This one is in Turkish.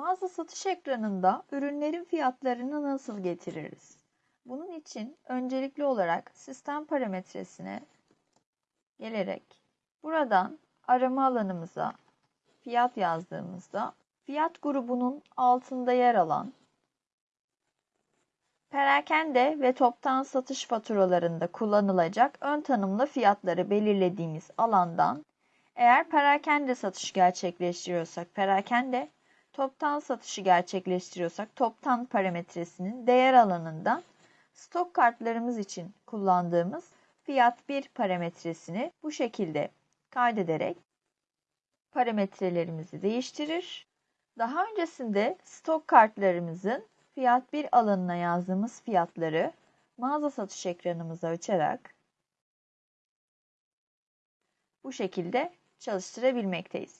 Mağaza satış ekranında ürünlerin fiyatlarını nasıl getiririz? Bunun için öncelikli olarak sistem parametresine gelerek buradan arama alanımıza fiyat yazdığımızda fiyat grubunun altında yer alan perakende ve toptan satış faturalarında kullanılacak ön tanımlı fiyatları belirlediğimiz alandan eğer perakende satış gerçekleştiriyorsak perakende, toptan satışı gerçekleştiriyorsak toptan parametresinin değer alanından stok kartlarımız için kullandığımız fiyat 1 parametresini bu şekilde kaydederek parametrelerimizi değiştirir. Daha öncesinde stok kartlarımızın fiyat 1 alanına yazdığımız fiyatları mağaza satış ekranımıza açarak bu şekilde çalıştırabilmekteyiz.